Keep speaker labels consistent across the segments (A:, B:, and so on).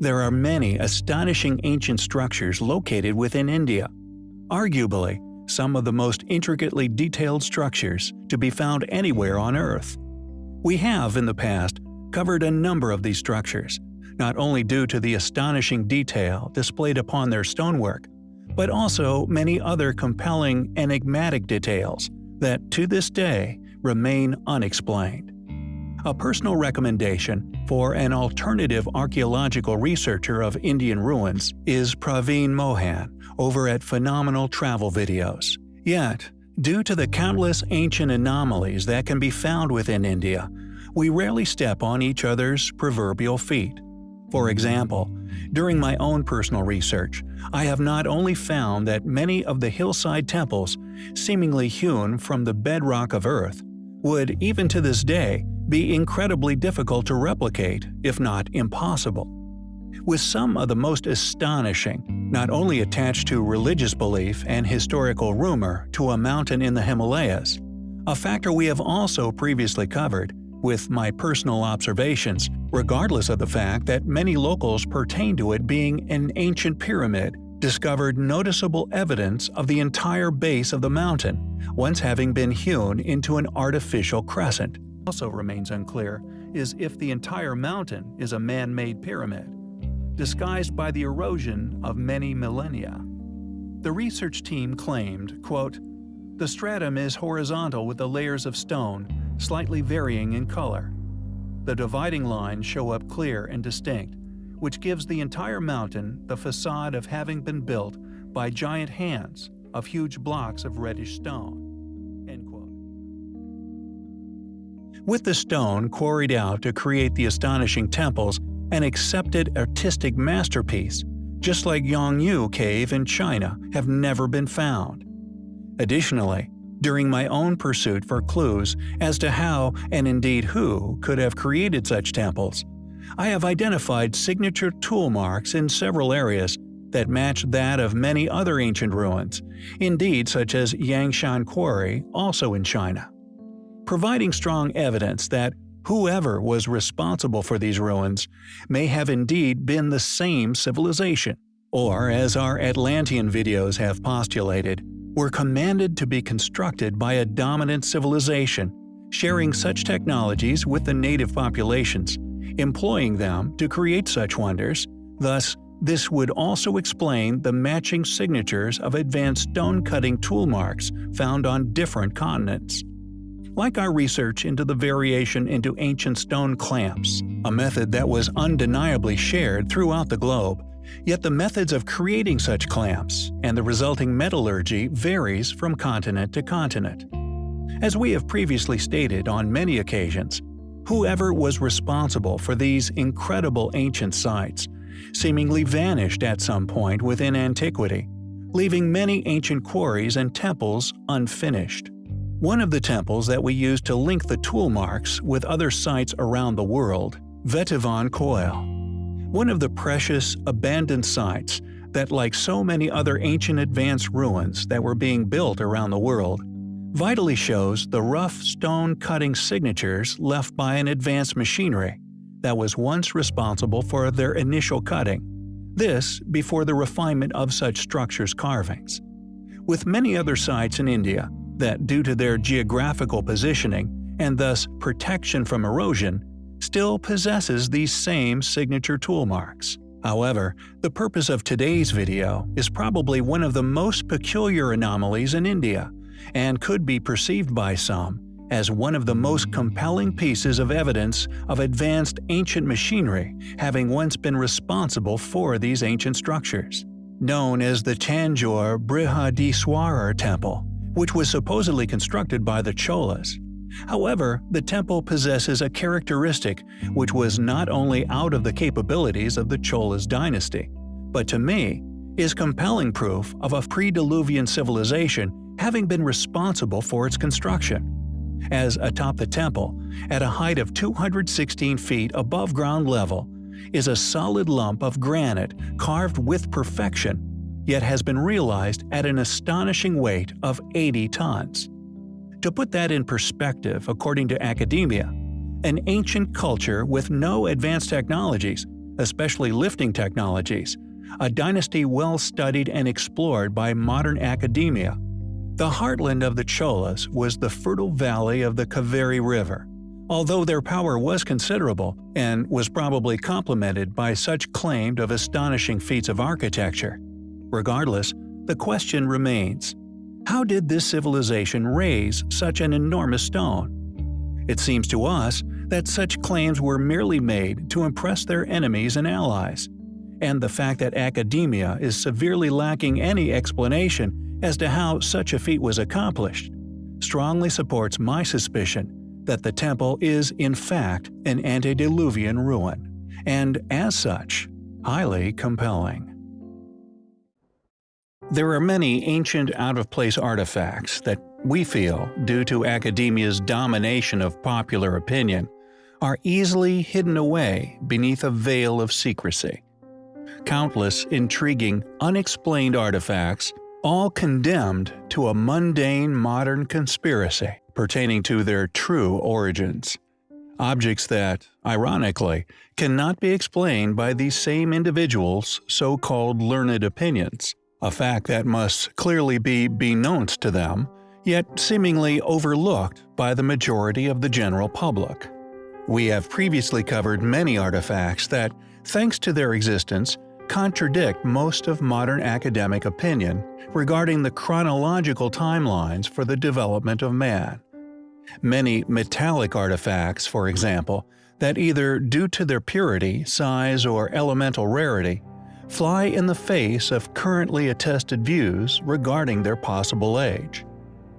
A: There are many astonishing ancient structures located within India. Arguably, some of the most intricately detailed structures to be found anywhere on Earth. We have, in the past, covered a number of these structures, not only due to the astonishing detail displayed upon their stonework, but also many other compelling, enigmatic details that, to this day, remain unexplained. A personal recommendation for an alternative archaeological researcher of Indian ruins is Praveen Mohan over at Phenomenal Travel Videos. Yet, due to the countless ancient anomalies that can be found within India, we rarely step on each other's proverbial feet. For example, during my own personal research, I have not only found that many of the hillside temples, seemingly hewn from the bedrock of Earth, would even to this day be incredibly difficult to replicate, if not impossible. With some of the most astonishing, not only attached to religious belief and historical rumor to a mountain in the Himalayas, a factor we have also previously covered, with my personal observations, regardless of the fact that many locals pertain to it being an ancient pyramid, discovered noticeable evidence of the entire base of the mountain, once having been hewn into an artificial crescent. Also remains unclear is if the entire mountain is a man-made pyramid, disguised by the erosion of many millennia. The research team claimed, quote, The stratum is horizontal with the layers of stone, slightly varying in color. The dividing lines show up clear and distinct, which gives the entire mountain the facade of having been built by giant hands of huge blocks of reddish stone. With the stone quarried out to create the astonishing temples, an accepted artistic masterpiece, just like Yonghu Cave in China, have never been found. Additionally, during my own pursuit for clues as to how, and indeed who, could have created such temples. I have identified signature tool marks in several areas that match that of many other ancient ruins, indeed such as Yangshan Quarry, also in China. Providing strong evidence that whoever was responsible for these ruins may have indeed been the same civilization, or as our Atlantean videos have postulated, were commanded to be constructed by a dominant civilization, sharing such technologies with the native populations, employing them to create such wonders, thus this would also explain the matching signatures of advanced stone-cutting tool marks found on different continents. Like our research into the variation into ancient stone clamps, a method that was undeniably shared throughout the globe, Yet the methods of creating such clamps and the resulting metallurgy varies from continent to continent. As we have previously stated on many occasions, whoever was responsible for these incredible ancient sites seemingly vanished at some point within antiquity, leaving many ancient quarries and temples unfinished. One of the temples that we use to link the tool marks with other sites around the world, Vettuvan Koil, one of the precious, abandoned sites that like so many other ancient advanced ruins that were being built around the world, vitally shows the rough stone cutting signatures left by an advanced machinery that was once responsible for their initial cutting, this before the refinement of such structures' carvings. With many other sites in India that due to their geographical positioning and thus protection from erosion still possesses these same signature tool marks. However, the purpose of today's video is probably one of the most peculiar anomalies in India, and could be perceived by some as one of the most compelling pieces of evidence of advanced ancient machinery having once been responsible for these ancient structures. Known as the Tanjore Brihadiswarar Temple, which was supposedly constructed by the Cholas, However, the temple possesses a characteristic which was not only out of the capabilities of the Cholas dynasty, but to me, is compelling proof of a pre-Diluvian civilization having been responsible for its construction. As atop the temple, at a height of 216 feet above ground level, is a solid lump of granite carved with perfection, yet has been realized at an astonishing weight of 80 tons. To put that in perspective, according to academia, an ancient culture with no advanced technologies especially lifting technologies, a dynasty well studied and explored by modern academia. The heartland of the Cholas was the fertile valley of the Kaveri River. Although their power was considerable, and was probably complemented by such claimed of astonishing feats of architecture. Regardless, the question remains, how did this civilization raise such an enormous stone? It seems to us that such claims were merely made to impress their enemies and allies, and the fact that academia is severely lacking any explanation as to how such a feat was accomplished strongly supports my suspicion that the temple is in fact an antediluvian ruin, and as such, highly compelling. There are many ancient out-of-place artifacts that we feel, due to academia's domination of popular opinion, are easily hidden away beneath a veil of secrecy. Countless intriguing, unexplained artifacts, all condemned to a mundane modern conspiracy pertaining to their true origins. Objects that, ironically, cannot be explained by these same individuals' so-called learned opinions, a fact that must clearly be beknownst to them, yet seemingly overlooked by the majority of the general public. We have previously covered many artifacts that, thanks to their existence, contradict most of modern academic opinion regarding the chronological timelines for the development of man. Many metallic artifacts, for example, that either due to their purity, size, or elemental rarity, fly in the face of currently attested views regarding their possible age.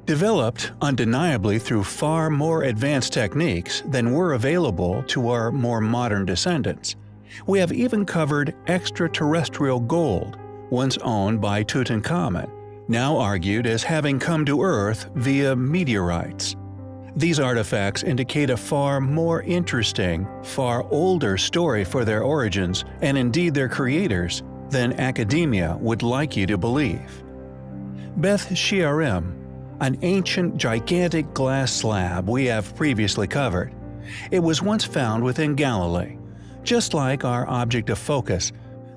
A: Developed undeniably through far more advanced techniques than were available to our more modern descendants, we have even covered extraterrestrial gold, once owned by Tutankhamun, now argued as having come to Earth via meteorites. These artifacts indicate a far more interesting, far older story for their origins and indeed their creators than academia would like you to believe. Beth Shearim, an ancient gigantic glass slab we have previously covered. It was once found within Galilee. Just like our object of focus,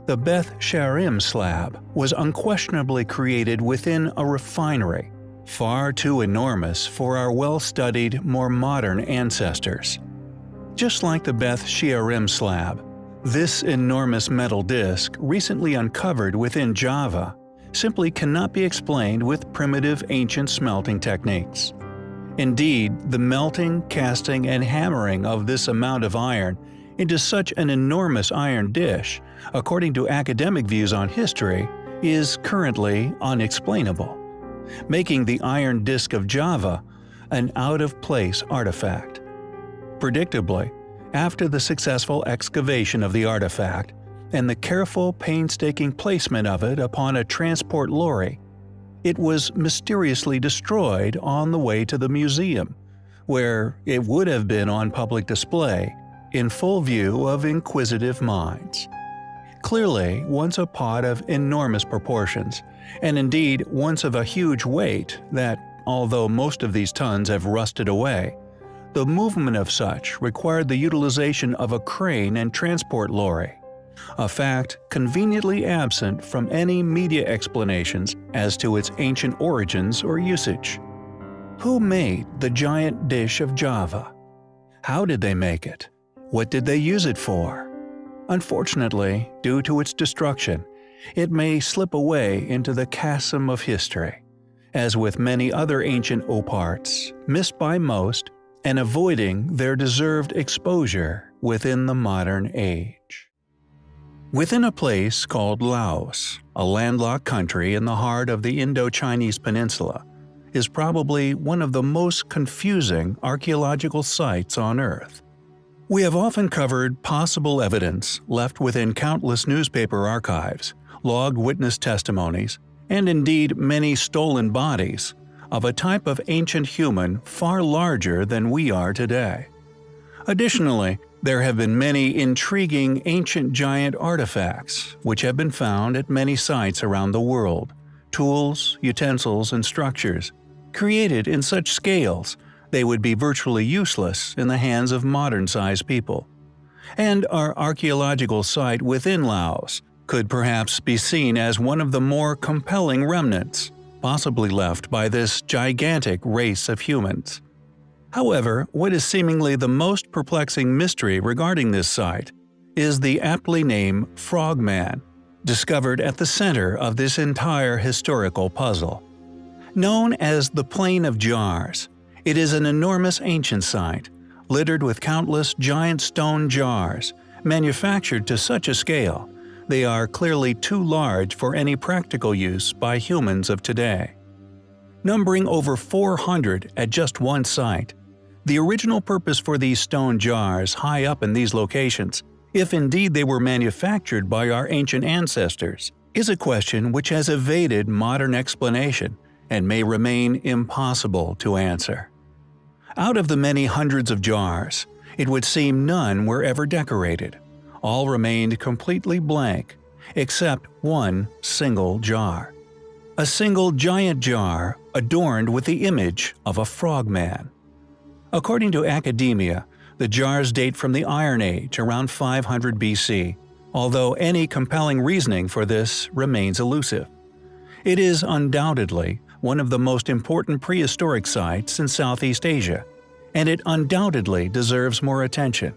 A: the Beth Shearim slab was unquestionably created within a refinery far too enormous for our well-studied, more modern ancestors. Just like the Beth Shearim slab, this enormous metal disc, recently uncovered within Java, simply cannot be explained with primitive ancient smelting techniques. Indeed, the melting, casting, and hammering of this amount of iron into such an enormous iron dish, according to academic views on history, is currently unexplainable making the iron disk of Java an out-of-place artifact. Predictably, after the successful excavation of the artifact and the careful, painstaking placement of it upon a transport lorry, it was mysteriously destroyed on the way to the museum, where it would have been on public display, in full view of inquisitive minds. Clearly, once a pot of enormous proportions, and indeed once of a huge weight that, although most of these tons have rusted away, the movement of such required the utilization of a crane and transport lorry, a fact conveniently absent from any media explanations as to its ancient origins or usage. Who made the giant dish of Java? How did they make it? What did they use it for? Unfortunately, due to its destruction, it may slip away into the chasm of history, as with many other ancient oparts, missed by most and avoiding their deserved exposure within the modern age. Within a place called Laos, a landlocked country in the heart of the Indo-Chinese peninsula, is probably one of the most confusing archaeological sites on Earth. We have often covered possible evidence left within countless newspaper archives, logged witness testimonies, and indeed many stolen bodies, of a type of ancient human far larger than we are today. Additionally, there have been many intriguing ancient giant artifacts which have been found at many sites around the world, tools, utensils, and structures, created in such scales they would be virtually useless in the hands of modern-sized people. and our archaeological site within Laos could perhaps be seen as one of the more compelling remnants, possibly left by this gigantic race of humans. However, what is seemingly the most perplexing mystery regarding this site is the aptly named Frogman, discovered at the center of this entire historical puzzle. Known as the Plain of Jars, it is an enormous ancient site, littered with countless giant stone jars, manufactured to such a scale they are clearly too large for any practical use by humans of today. Numbering over 400 at just one site, the original purpose for these stone jars high up in these locations, if indeed they were manufactured by our ancient ancestors, is a question which has evaded modern explanation and may remain impossible to answer. Out of the many hundreds of jars, it would seem none were ever decorated all remained completely blank, except one single jar. A single giant jar adorned with the image of a frogman. According to academia, the jars date from the Iron Age around 500 BC, although any compelling reasoning for this remains elusive. It is undoubtedly one of the most important prehistoric sites in Southeast Asia, and it undoubtedly deserves more attention.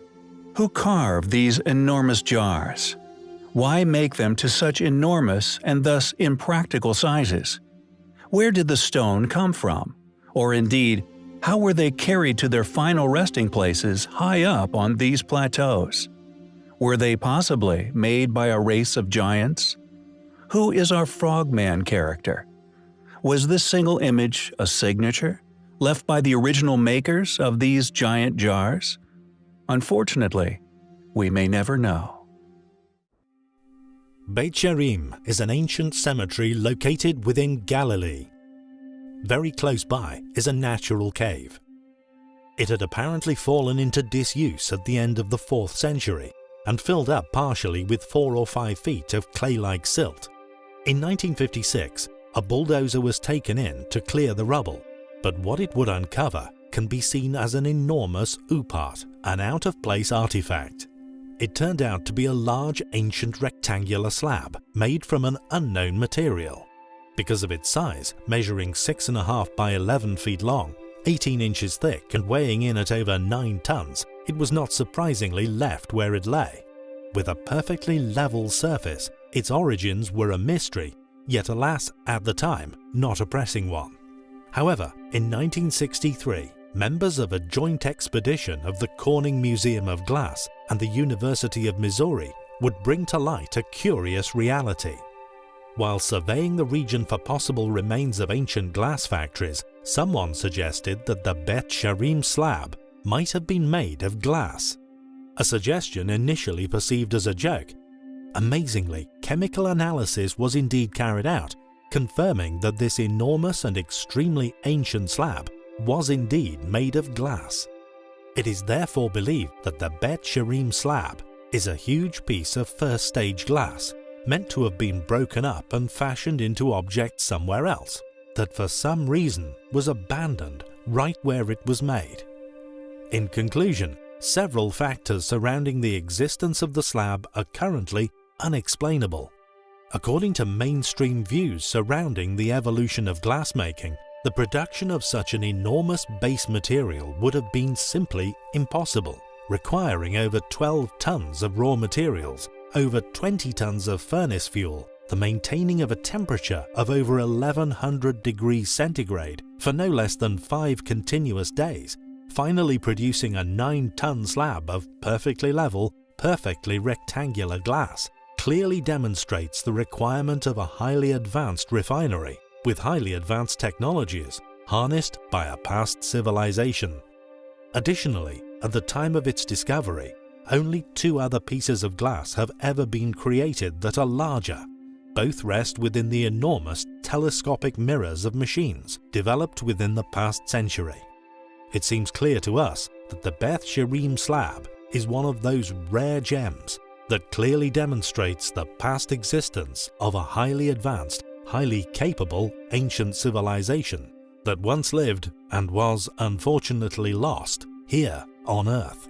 A: Who carved these enormous jars? Why make them to such enormous and thus impractical sizes? Where did the stone come from? Or indeed, how were they carried to their final resting places high up on these plateaus? Were they possibly made by a race of giants? Who is our frogman character? Was this single image a signature, left by the original makers of these giant jars? Unfortunately, we may never know.
B: Beit She'arim is an ancient cemetery located within Galilee. Very close by is a natural cave. It had apparently fallen into disuse at the end of the 4th century and filled up partially with 4 or 5 feet of clay-like silt. In 1956, a bulldozer was taken in to clear the rubble, but what it would uncover can be seen as an enormous upart, an out-of-place artifact. It turned out to be a large ancient rectangular slab made from an unknown material. Because of its size, measuring 6.5 by 11 feet long, 18 inches thick and weighing in at over 9 tons, it was not surprisingly left where it lay. With a perfectly level surface, its origins were a mystery, yet alas, at the time, not a pressing one. However, in 1963, members of a joint expedition of the Corning Museum of Glass and the University of Missouri would bring to light a curious reality. While surveying the region for possible remains of ancient glass factories, someone suggested that the Bet She'arim slab might have been made of glass. A suggestion initially perceived as a joke. Amazingly, chemical analysis was indeed carried out, confirming that this enormous and extremely ancient slab was indeed made of glass. It is therefore believed that the Beit She'arim slab is a huge piece of first stage glass meant to have been broken up and fashioned into objects somewhere else, that for some reason was abandoned right where it was made. In conclusion, several factors surrounding the existence of the slab are currently unexplainable. According to mainstream views surrounding the evolution of glassmaking, the production of such an enormous base material would have been simply impossible, requiring over 12 tons of raw materials, over 20 tons of furnace fuel, the maintaining of a temperature of over 1100 degrees centigrade for no less than 5 continuous days, finally producing a 9-ton slab of perfectly level, perfectly rectangular glass, clearly demonstrates the requirement of a highly advanced refinery with highly advanced technologies harnessed by a past civilization. Additionally, at the time of its discovery, only two other pieces of glass have ever been created that are larger. Both rest within the enormous telescopic mirrors of machines developed within the past century. It seems clear to us that the Beth She'arim slab is one of those rare gems that clearly demonstrates the past existence of a highly advanced highly capable ancient civilization that once lived and was unfortunately lost here on Earth.